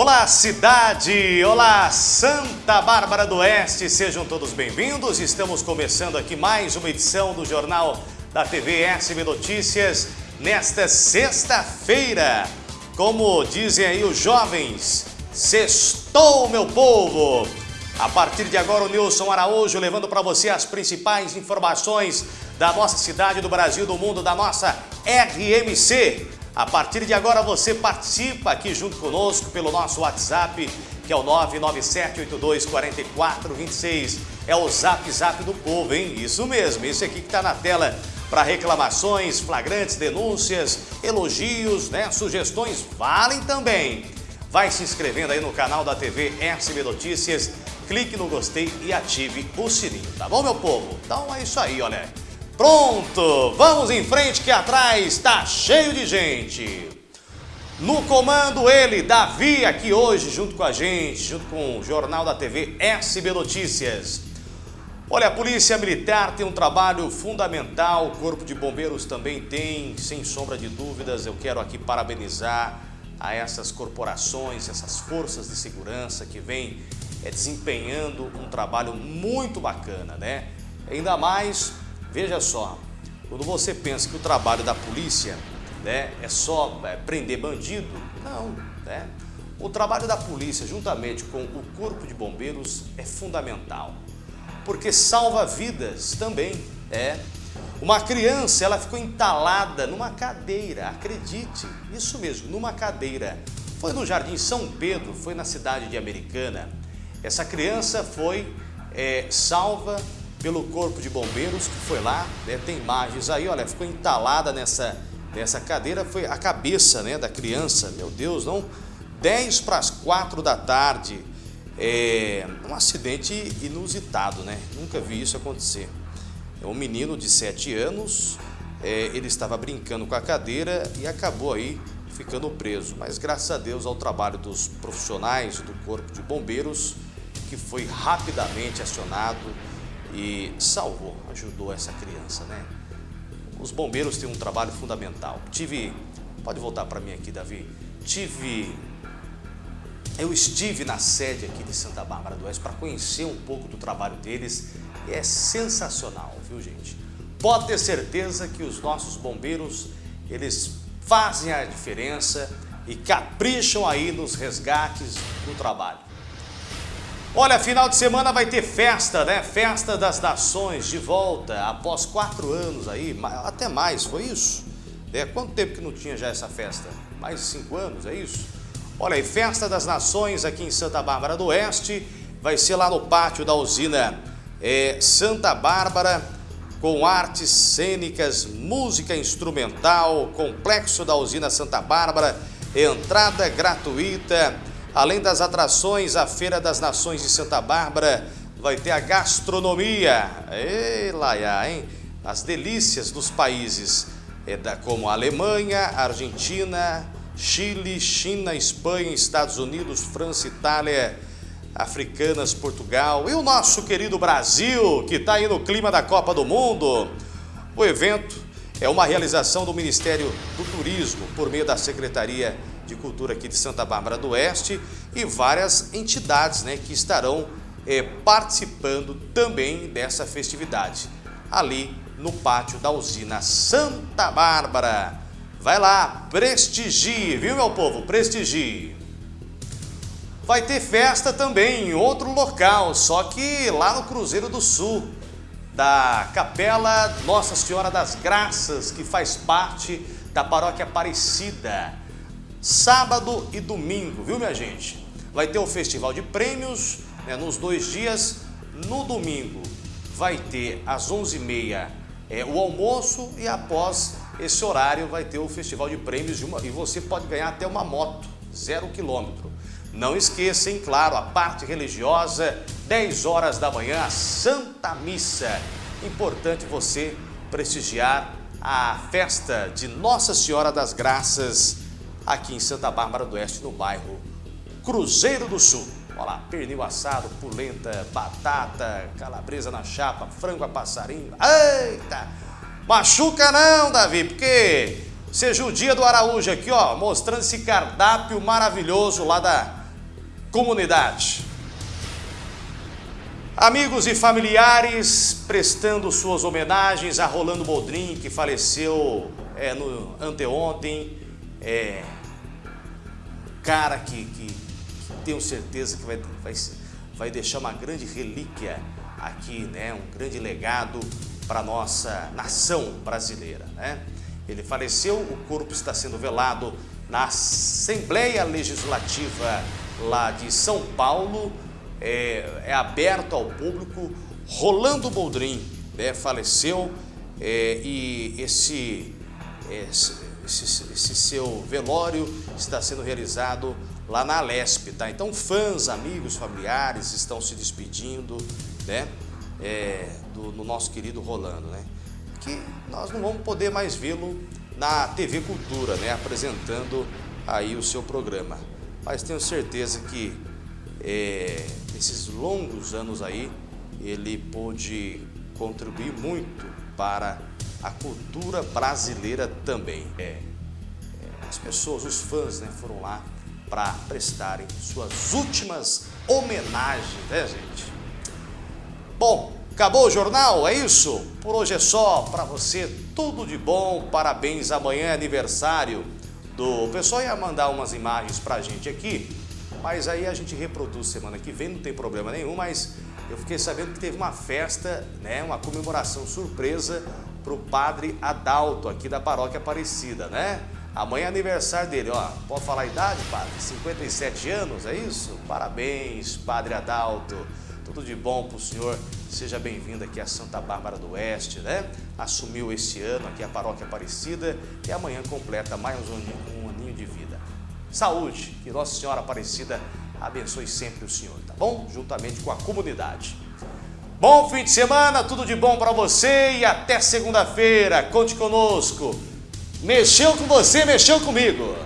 Olá cidade, olá Santa Bárbara do Oeste, sejam todos bem-vindos. Estamos começando aqui mais uma edição do Jornal da TV SB Notícias nesta sexta-feira. Como dizem aí os jovens, sextou meu povo. A partir de agora o Nilson Araújo levando para você as principais informações da nossa cidade, do Brasil, do mundo, da nossa RMC. A partir de agora você participa aqui junto conosco pelo nosso WhatsApp, que é o 997824426. É o Zap Zap do povo, hein? Isso mesmo, esse aqui que está na tela para reclamações, flagrantes, denúncias, elogios, né? Sugestões valem também. Vai se inscrevendo aí no canal da TV SB Notícias, clique no gostei e ative o sininho, tá bom, meu povo? Então é isso aí, olha. Pronto, vamos em frente que atrás está cheio de gente. No comando ele, Davi, aqui hoje junto com a gente, junto com o Jornal da TV SB Notícias. Olha, a Polícia Militar tem um trabalho fundamental, o Corpo de Bombeiros também tem, sem sombra de dúvidas. Eu quero aqui parabenizar a essas corporações, essas forças de segurança que vêm é, desempenhando um trabalho muito bacana, né? Ainda mais Veja só, quando você pensa que o trabalho da polícia né, é só é, prender bandido, não, né? O trabalho da polícia, juntamente com o corpo de bombeiros, é fundamental, porque salva vidas também, é. Uma criança, ela ficou entalada numa cadeira, acredite, isso mesmo, numa cadeira. Foi no Jardim São Pedro, foi na cidade de Americana. Essa criança foi é, salva pelo corpo de bombeiros que foi lá, né, tem imagens aí, olha, ficou entalada nessa, nessa cadeira, foi a cabeça né, da criança, meu Deus, não, 10 para as 4 da tarde, é um acidente inusitado, né, nunca vi isso acontecer. É um menino de 7 anos, é, ele estava brincando com a cadeira e acabou aí ficando preso, mas graças a Deus ao trabalho dos profissionais do corpo de bombeiros, que foi rapidamente acionado, e salvou, ajudou essa criança, né? Os bombeiros têm um trabalho fundamental. Tive, pode voltar para mim aqui, Davi. Tive, eu estive na sede aqui de Santa Bárbara do Oeste para conhecer um pouco do trabalho deles. E é sensacional, viu gente? Pode ter certeza que os nossos bombeiros, eles fazem a diferença e capricham aí nos resgates do trabalho. Olha, final de semana vai ter festa, né? Festa das Nações de volta, após quatro anos aí, até mais, foi isso? É, quanto tempo que não tinha já essa festa? Mais de cinco anos, é isso? Olha aí, Festa das Nações aqui em Santa Bárbara do Oeste, vai ser lá no pátio da usina é, Santa Bárbara, com artes cênicas, música instrumental, complexo da usina Santa Bárbara, entrada gratuita, Além das atrações, a Feira das Nações de Santa Bárbara vai ter a gastronomia. Ei, Laia, hein? As delícias dos países é da, como Alemanha, Argentina, Chile, China, Espanha, Estados Unidos, França, Itália, Africanas, Portugal e o nosso querido Brasil, que está aí no clima da Copa do Mundo. O evento é uma realização do Ministério do Turismo por meio da Secretaria de Cultura aqui de Santa Bárbara do Oeste e várias entidades né, que estarão é, participando também dessa festividade, ali no pátio da usina Santa Bárbara. Vai lá, prestigie, viu meu povo? Prestigie. Vai ter festa também em outro local, só que lá no Cruzeiro do Sul, da Capela Nossa Senhora das Graças, que faz parte da Paróquia Aparecida sábado e domingo, viu minha gente? Vai ter o festival de prêmios né, nos dois dias. No domingo vai ter às 11h30 é, o almoço e após esse horário vai ter o festival de prêmios de uma, e você pode ganhar até uma moto, zero quilômetro. Não esqueça, hein, claro, a parte religiosa, 10 horas da manhã, a Santa Missa. Importante você prestigiar a festa de Nossa Senhora das Graças aqui em Santa Bárbara do Oeste, no bairro Cruzeiro do Sul. Olha lá, pernil assado, polenta, batata, calabresa na chapa, frango a passarinho. Eita! Machuca não, Davi, porque seja o dia do Araújo aqui, ó, mostrando esse cardápio maravilhoso lá da, comunidade. Amigos e familiares prestando suas homenagens a Rolando Boldrin, que faleceu é, no anteontem. É, cara que, que, que, tenho certeza que vai, vai, vai deixar uma grande relíquia aqui, né? um grande legado para a nossa nação brasileira. Né? Ele faleceu, o corpo está sendo velado na Assembleia Legislativa lá de São Paulo, é, é aberto ao público. Rolando Boldrin né, faleceu é, e esse, esse, esse, esse, seu velório está sendo realizado lá na Alesp, tá? Então fãs, amigos, familiares estão se despedindo, né? É, do, do nosso querido Rolando, né? Que nós não vamos poder mais vê-lo na TV Cultura, né? Apresentando aí o seu programa. Mas tenho certeza que é, esses longos anos aí, ele pôde contribuir muito para a cultura brasileira também. É, é, as pessoas, os fãs, né, foram lá para prestarem suas últimas homenagens, né, gente? Bom, acabou o jornal, é isso? Por hoje é só, para você tudo de bom, parabéns, amanhã é aniversário do... O pessoal ia mandar umas imagens para a gente aqui, mas aí a gente reproduz semana que vem, não tem problema nenhum, mas eu fiquei sabendo que teve uma festa, né, uma comemoração surpresa para o padre Adalto, aqui da paróquia Aparecida, né? Amanhã é aniversário dele, ó, pode falar a idade, padre? 57 anos, é isso? Parabéns, padre Adalto, tudo de bom para o senhor, seja bem-vindo aqui a Santa Bárbara do Oeste, né? Assumiu esse ano aqui a paróquia Aparecida e amanhã completa mais um, um aninho de vida saúde. Que Nossa Senhora Aparecida abençoe sempre o Senhor, tá bom? Juntamente com a comunidade. Bom fim de semana, tudo de bom para você e até segunda-feira. Conte conosco. Mexeu com você, mexeu comigo.